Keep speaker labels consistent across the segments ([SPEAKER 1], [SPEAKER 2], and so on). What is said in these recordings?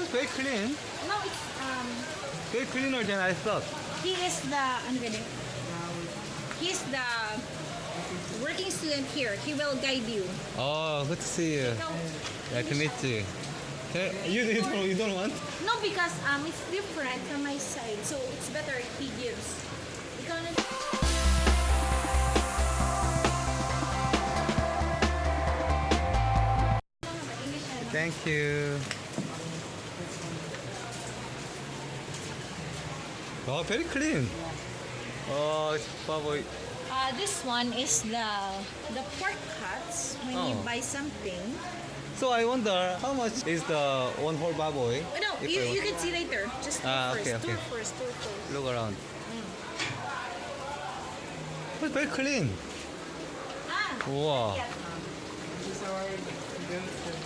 [SPEAKER 1] Oh, very clean.
[SPEAKER 2] No, it's um
[SPEAKER 1] Very cleaner than I thought.
[SPEAKER 2] he is the ano gani? He's the working student here. He will guide you.
[SPEAKER 1] Oh, good to see you.
[SPEAKER 2] Ikaw,
[SPEAKER 1] Nice to meet you. Can- You, you, don't, you don't want?
[SPEAKER 2] No, because um it's different from my side. So it's better if he gives.
[SPEAKER 1] Thank you. Oh, very clean. Oh, it's probably.
[SPEAKER 2] Uh, this one is the the pork cuts when you
[SPEAKER 1] Oh.
[SPEAKER 2] buy something.
[SPEAKER 1] So I wonder how much is the one whole baboy?
[SPEAKER 2] Oh, no,
[SPEAKER 1] If
[SPEAKER 2] you,
[SPEAKER 1] I
[SPEAKER 2] you
[SPEAKER 1] want-
[SPEAKER 2] can see later. Just tour
[SPEAKER 1] Ah,
[SPEAKER 2] first.
[SPEAKER 1] okay,
[SPEAKER 2] Tour
[SPEAKER 1] okay.
[SPEAKER 2] first. Tour first.
[SPEAKER 1] look around. Oh, very clean.
[SPEAKER 2] Ah,
[SPEAKER 1] Wow.
[SPEAKER 2] yeah.
[SPEAKER 3] This is our Wilson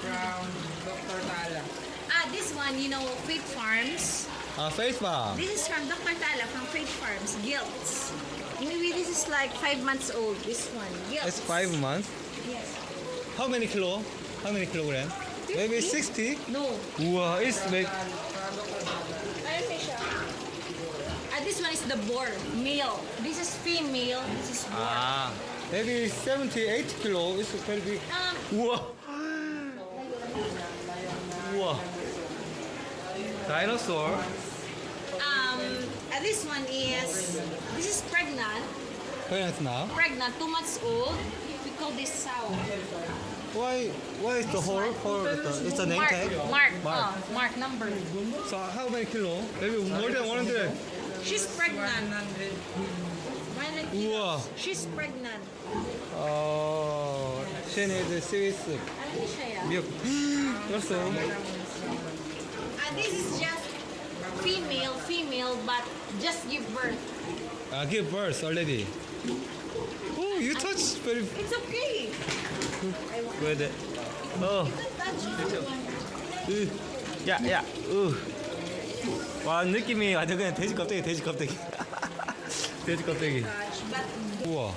[SPEAKER 3] from Dr. Tala.
[SPEAKER 2] Ah, this one, you know, Faith Farms.
[SPEAKER 1] Ah, face bar.
[SPEAKER 2] This is from Dr. Tala from Faith Farms. Gilts. Maybe this is like five months old. This one. Gilts.
[SPEAKER 1] It's five months.
[SPEAKER 2] Yes.
[SPEAKER 1] How many kilo? How many kilogram? Maybe 60?
[SPEAKER 2] No.
[SPEAKER 1] Wow, it's
[SPEAKER 2] siya? Ah, this one is the boar. Male. This is female. This is boar.
[SPEAKER 1] Ah, maybe 78 kilo. It's very big.
[SPEAKER 2] Um,
[SPEAKER 1] Wow. Wow. Dinosaur.
[SPEAKER 2] Um, uh, this one is, this is pregnant.
[SPEAKER 1] Pregnant now?
[SPEAKER 2] Pregnant, two months old. We call this sow.
[SPEAKER 1] Why, why is this the whole, whole it's a name
[SPEAKER 2] mark,
[SPEAKER 1] tag?
[SPEAKER 2] Mark, uh,
[SPEAKER 1] mark.
[SPEAKER 2] Oh, mark number.
[SPEAKER 1] So how many kilo? Maybe more than 100.
[SPEAKER 2] She's pregnant.
[SPEAKER 1] Wow.
[SPEAKER 2] She's pregnant.
[SPEAKER 1] Oh, she needs
[SPEAKER 2] a Swiss
[SPEAKER 1] milk. also.
[SPEAKER 2] Uh, this is female, female, but just give birth.
[SPEAKER 1] 아, give birth already. Oh, you touch very
[SPEAKER 2] It's okay.
[SPEAKER 1] good. 어,
[SPEAKER 2] Touch
[SPEAKER 1] 으, 야, 야, 으. 와, 느낌이 완전 그냥 돼지 껍데기, 돼지 껍데기. 돼지 껍데기.
[SPEAKER 2] touch, but
[SPEAKER 1] 우와.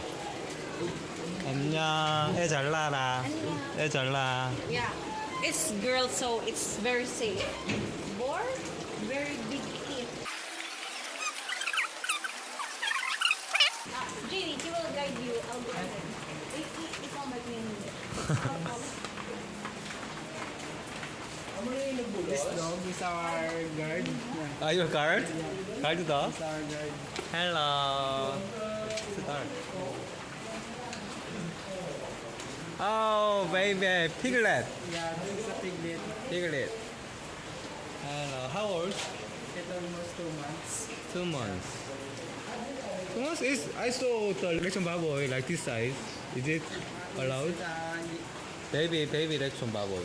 [SPEAKER 1] 안녕. 애 잘 나라. 애 잘 나.
[SPEAKER 2] yeah, it's girl, so it's very safe. Ah, Jenny, he will guide you. I'll go ahead. Wait, wait, ikaw mag-menu.
[SPEAKER 3] This dog is our guard. Yeah,
[SPEAKER 1] you a guard? guard다.
[SPEAKER 3] it's our guard.
[SPEAKER 1] Hello. Start. Oh, baby, piglet.
[SPEAKER 3] Yeah, this is a piglet.
[SPEAKER 1] Piglet. Hello. How old?
[SPEAKER 3] It's almost two months.
[SPEAKER 1] Two months. Two months is I saw the election baboy like this size. Is it allowed? Baby, baby election baboy.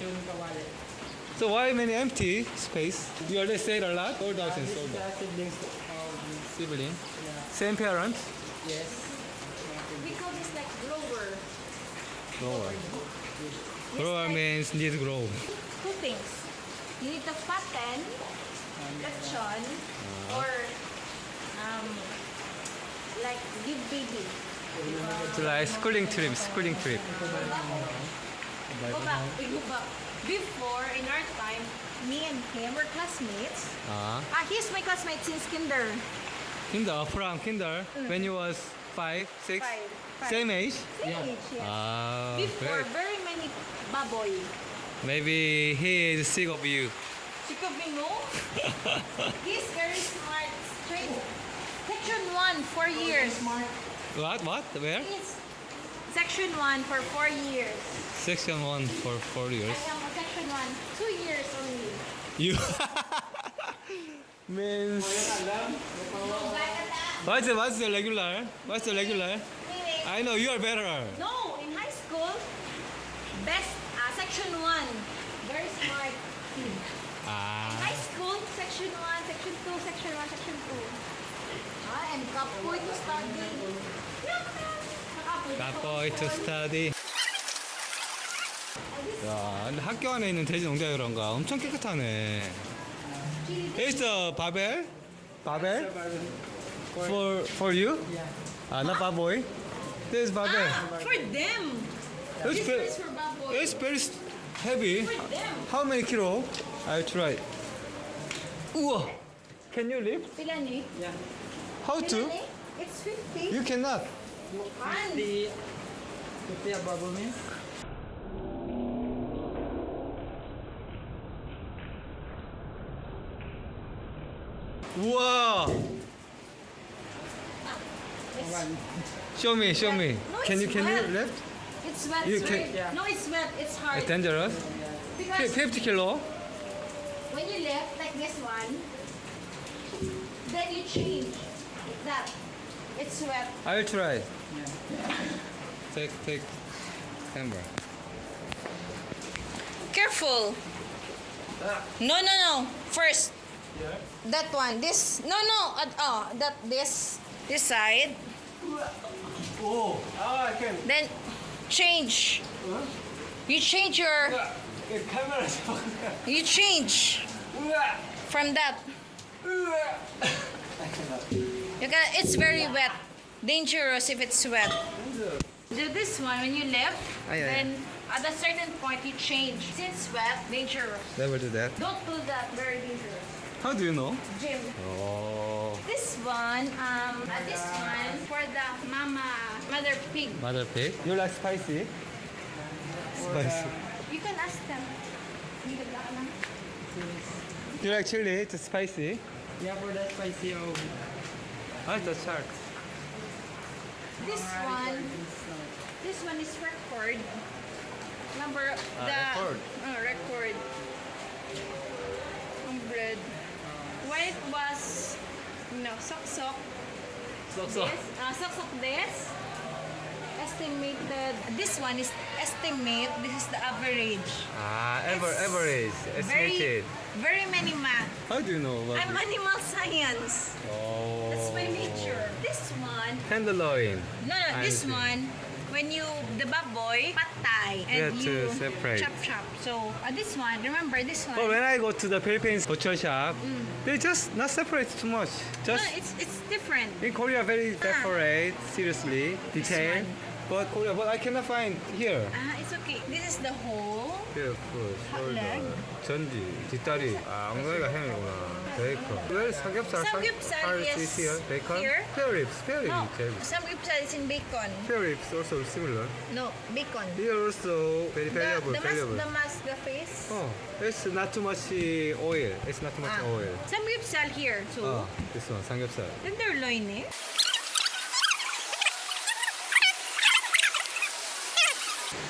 [SPEAKER 3] lechon.
[SPEAKER 1] So why many empty space? You already said a lot. Sold out and
[SPEAKER 3] This
[SPEAKER 1] sold
[SPEAKER 3] is
[SPEAKER 1] out.
[SPEAKER 3] the siblings
[SPEAKER 1] Sibling.
[SPEAKER 3] yeah,
[SPEAKER 1] Same parents.
[SPEAKER 3] yes.
[SPEAKER 2] We call this like grower.
[SPEAKER 1] Grower.
[SPEAKER 2] It's
[SPEAKER 1] Grower
[SPEAKER 2] like
[SPEAKER 1] means need grow.
[SPEAKER 2] two things. You need the to fatten, lechon, ah. ah. or um, like give baby.
[SPEAKER 1] It's like schooling trip, schooling trip.
[SPEAKER 2] Go back, go back. Before, in our time, me and him were classmates.
[SPEAKER 1] Ah.
[SPEAKER 2] Ah, he's my classmate since kinder.
[SPEAKER 1] Kinder from kinder when you was five, six,
[SPEAKER 2] Five, five.
[SPEAKER 1] same age.
[SPEAKER 2] Same age, yes.
[SPEAKER 1] Ah,
[SPEAKER 2] Before,
[SPEAKER 1] great.
[SPEAKER 2] very many baboy.
[SPEAKER 1] Maybe he is sick of you.
[SPEAKER 2] She of me, no. he's very smart, 1, 4 years.
[SPEAKER 1] What? What? Where?
[SPEAKER 2] It's section 1 for 4 years.
[SPEAKER 1] Section 1 for 4 years.
[SPEAKER 2] I am section 1, 2 years only.
[SPEAKER 1] You means What's the what's the regular? What's the regular? I know you are better.
[SPEAKER 2] No, in high school best uh, section 1 very smart Ah. In high school section 1, section 2, section 1, section 2. And kapoy to study. Kapoy.
[SPEAKER 1] Boy to study. 야, 근데 학교 안에 있는 돼지 농장 그런가 엄청 깨끗하네. Is the Babel? Babel? For for you?
[SPEAKER 3] Yeah.
[SPEAKER 1] Ah, not baboy. This is Babel.
[SPEAKER 2] Ah, for them.
[SPEAKER 1] It's
[SPEAKER 2] This
[SPEAKER 1] very,
[SPEAKER 2] is for baboy.
[SPEAKER 1] it's very heavy. How many kilo? I'll try. 우와. Can you lift?
[SPEAKER 2] Pila ni?
[SPEAKER 3] Yeah.
[SPEAKER 1] How to?
[SPEAKER 2] It's 50.
[SPEAKER 1] You cannot.
[SPEAKER 2] Man.
[SPEAKER 3] The, the bubble means?
[SPEAKER 1] Show me, show me.
[SPEAKER 2] No,
[SPEAKER 1] Can you can you lift?
[SPEAKER 2] It's wet.
[SPEAKER 1] You
[SPEAKER 2] it's
[SPEAKER 1] can-
[SPEAKER 3] Yeah.
[SPEAKER 2] No, it's wet. It's hard.
[SPEAKER 1] It's dangerous.
[SPEAKER 2] Because
[SPEAKER 1] 50 kilo.
[SPEAKER 2] when you lift like this one, then you change that. It's wet.
[SPEAKER 1] I'll try. Take take camera.
[SPEAKER 2] Careful. No, no, no. First. Yeah. That one. This. No, no. Uh, oh, that this. This side.
[SPEAKER 1] Oh, ah, I can.
[SPEAKER 2] Then change. You change your.
[SPEAKER 1] camera.
[SPEAKER 2] You change from that. You can. It's very wet. Dangerous if it's wet. Do this one when you lift.
[SPEAKER 1] Ay, ay.
[SPEAKER 2] then at a certain point you change. Since wet, dangerous.
[SPEAKER 1] Never do that.
[SPEAKER 2] Don't do that. Very dangerous.
[SPEAKER 1] How do you know?
[SPEAKER 2] Jim.
[SPEAKER 1] Oh,
[SPEAKER 2] This one, um, uh, this one for the mama, mother pig.
[SPEAKER 1] mother pig. You like spicy? Spicy.
[SPEAKER 2] You can ask them. Hindi ka lang.
[SPEAKER 1] You like chili? It's spicy.
[SPEAKER 3] Yeah, for the spicy of
[SPEAKER 1] Ah, the shark.
[SPEAKER 2] This one, this one is record. Number
[SPEAKER 1] Ah,
[SPEAKER 2] the
[SPEAKER 1] record.
[SPEAKER 2] Uh, record. Ang bread. When it was, no, sok sok.
[SPEAKER 1] So
[SPEAKER 2] This, uh, sok sok this. Estimated. This one is estimate. This is the average.
[SPEAKER 1] Ah, ever average estimated.
[SPEAKER 2] very very many math.
[SPEAKER 1] How do you know about
[SPEAKER 2] I'm
[SPEAKER 1] it?
[SPEAKER 2] animal science.
[SPEAKER 1] Oh.
[SPEAKER 2] That's my nature. This one,
[SPEAKER 1] Tenderloin.
[SPEAKER 2] no, no,
[SPEAKER 1] I
[SPEAKER 2] this
[SPEAKER 1] see.
[SPEAKER 2] one, when you, the baboy, patay,
[SPEAKER 1] You
[SPEAKER 2] and
[SPEAKER 1] have to
[SPEAKER 2] you
[SPEAKER 1] separate.
[SPEAKER 2] chop chop. So, uh, this one, remember this one?
[SPEAKER 1] But when I go to the Philippines butcher shop,
[SPEAKER 2] Mm.
[SPEAKER 1] they just not separate too much.
[SPEAKER 2] no,
[SPEAKER 1] Just
[SPEAKER 2] it's, it's different.
[SPEAKER 1] in Korea, very separate, seriously, detailed.
[SPEAKER 2] one.
[SPEAKER 1] But Korea, but I cannot find here.
[SPEAKER 2] Ah, it's okay. This is the whole.
[SPEAKER 1] 베이커, 숄더,
[SPEAKER 2] leg.
[SPEAKER 1] 전지, 뒷다리. 아, 엉덩이가 햄이구나. 베이커. Where is 삼겹살?
[SPEAKER 2] Samgyeopsal
[SPEAKER 1] How
[SPEAKER 2] is
[SPEAKER 1] is here? Bacon?
[SPEAKER 2] here.
[SPEAKER 1] Spare ribs. Spare ribs.
[SPEAKER 2] No,
[SPEAKER 1] 제일.
[SPEAKER 2] samgyeopsal is in bacon.
[SPEAKER 1] Spare ribs also similar.
[SPEAKER 2] No, bacon.
[SPEAKER 1] Here also very
[SPEAKER 2] The,
[SPEAKER 1] valuable,
[SPEAKER 2] the, mas,
[SPEAKER 1] valuable.
[SPEAKER 2] the mask, the face.
[SPEAKER 1] Oh, it's not too much oil. It's not too much
[SPEAKER 2] Ah.
[SPEAKER 1] oil.
[SPEAKER 2] Samgyeopsal here. So,
[SPEAKER 1] Oh, this one, 삼겹살.
[SPEAKER 2] tenderloin eh.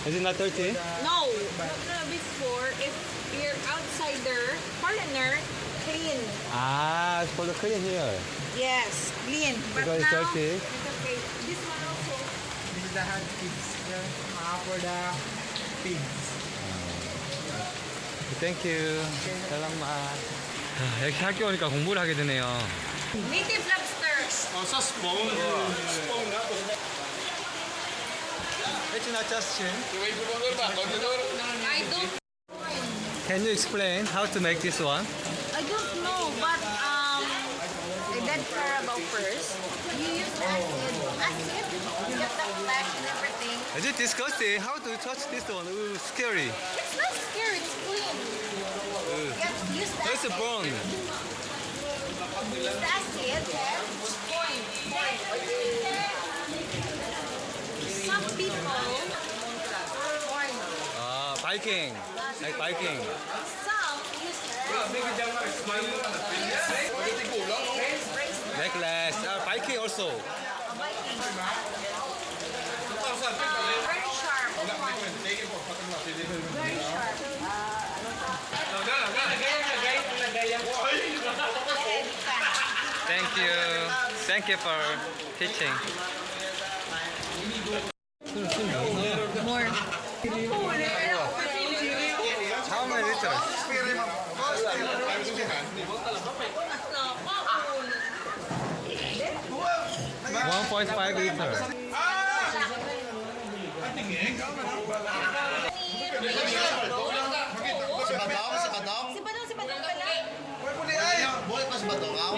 [SPEAKER 1] Is it not dirty?
[SPEAKER 2] No, no, no, before, if you're outsider, foreigner, clean.
[SPEAKER 1] Ah, it's for the clean here.
[SPEAKER 2] Yes, clean. But
[SPEAKER 1] Because it's
[SPEAKER 2] now,
[SPEAKER 1] dirty.
[SPEAKER 2] it's okay. This one also.
[SPEAKER 3] this is the hot pigs. Yeah. Uh, for the pigs.
[SPEAKER 1] Thank you. 아, 이렇게 학교 오니까 공부를 하게 되네요.
[SPEAKER 2] Native lobster.
[SPEAKER 1] It's not just chin.
[SPEAKER 2] I don't,
[SPEAKER 1] Can you explain how to make this one?
[SPEAKER 2] I don't know, but um, that carabao first. You use acid, acid, you get the flesh and everything.
[SPEAKER 1] Is it disgusting? How do you touch this one? Ooh, scary.
[SPEAKER 2] It's not scary, it's clean. You have to use the
[SPEAKER 1] It's a bone.
[SPEAKER 2] Use the acid, point, point. Some people, point.
[SPEAKER 1] Ah, biking. Like biking.
[SPEAKER 2] Some
[SPEAKER 1] Necklace. Ah, biking also.
[SPEAKER 2] Viking. Very sharp. Very sharp.
[SPEAKER 1] Thank you. Thank you for teaching.
[SPEAKER 2] More.
[SPEAKER 1] How many liters? 1.5 liter.
[SPEAKER 2] Si Badong, si Badong.
[SPEAKER 1] Si Badong, si Badong pala. Buhay pa
[SPEAKER 2] si Badong.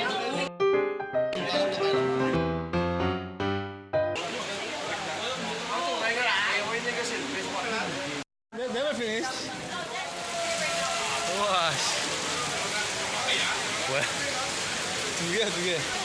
[SPEAKER 2] Never finished. Wash. Well, 두개두개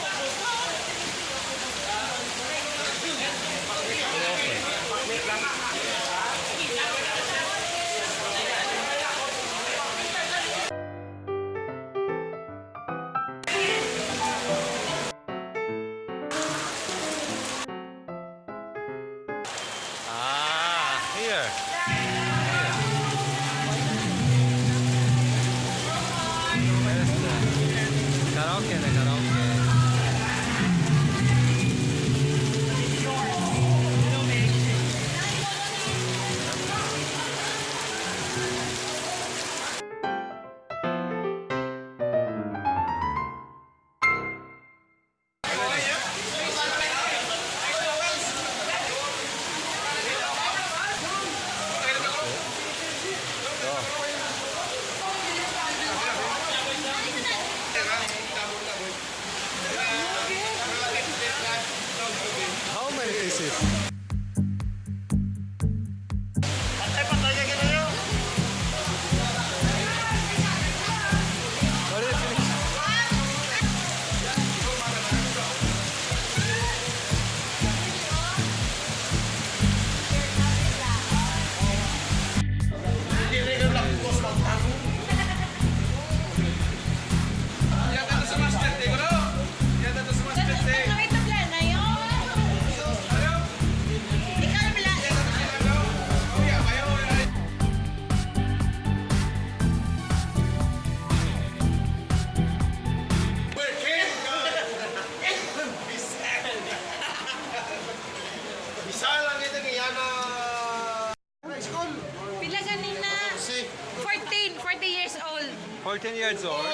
[SPEAKER 2] 14 years old.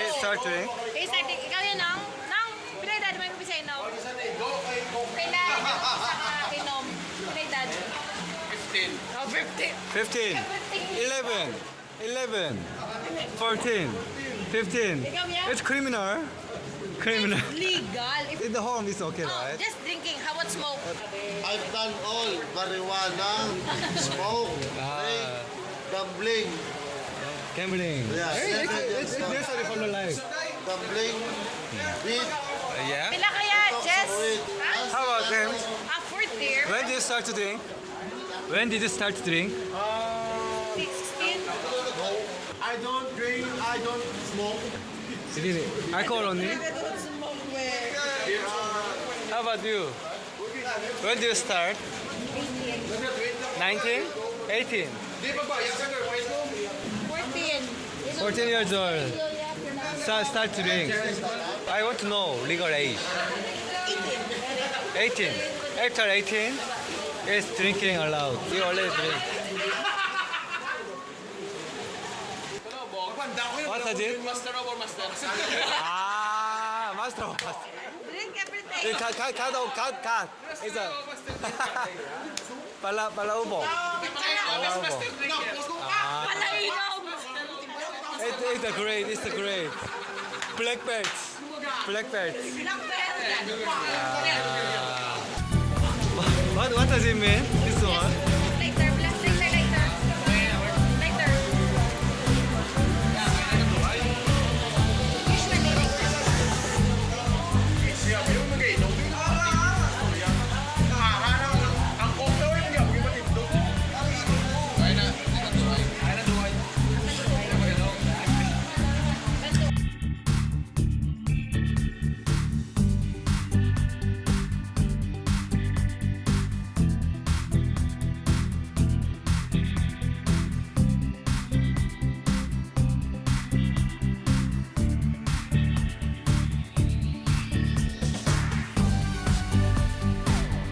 [SPEAKER 1] He start drink.
[SPEAKER 2] Eh, ikaw yun, nang? Nang, pila edad mo yung bisa inom? Pila edad mo sa inom? Pila edad? 15. Oh, 15.
[SPEAKER 1] 15. 11. 11. 14. 15.
[SPEAKER 2] Ikaw yan?
[SPEAKER 1] It's criminal. Criminal.
[SPEAKER 2] Legal. If,
[SPEAKER 1] In the home it's okay,
[SPEAKER 2] oh,
[SPEAKER 1] right?
[SPEAKER 2] just drinking. How about smoke?
[SPEAKER 4] I've done all. Marijuana, smoke,
[SPEAKER 1] Ah.
[SPEAKER 4] drink, gambling,
[SPEAKER 1] Gambling.
[SPEAKER 4] Yeah,
[SPEAKER 1] Hey, it's,
[SPEAKER 4] yeah,
[SPEAKER 1] it's, it's necessary for the life.
[SPEAKER 4] gambling, weed,
[SPEAKER 1] Uh, yeah.
[SPEAKER 2] Pila kaya, Jess?
[SPEAKER 4] weed.
[SPEAKER 1] How about them?
[SPEAKER 2] ah, fourth year.
[SPEAKER 1] When did you start to drink? When did you start to drink?
[SPEAKER 2] 16.
[SPEAKER 4] I don't drink, I don't smoke.
[SPEAKER 1] Really? Alcohol only? How about you? When did you start? 19? 18?
[SPEAKER 2] 14
[SPEAKER 1] years old. Start, start to drink. I want to know legal age. 18. After 18, is drinking allowed. You already drink. What is it?
[SPEAKER 5] Master or master.
[SPEAKER 1] ah, master over master.
[SPEAKER 2] Drink everything.
[SPEAKER 1] Cut, cut, cut, cut, cut. It's a... Pala, pala ubo. Pala ubo. Pala
[SPEAKER 2] ubo.
[SPEAKER 1] Oh, it's great, it's great. Black belts. Black belts.
[SPEAKER 2] Uh, ah.
[SPEAKER 1] what, what does it mean, this one?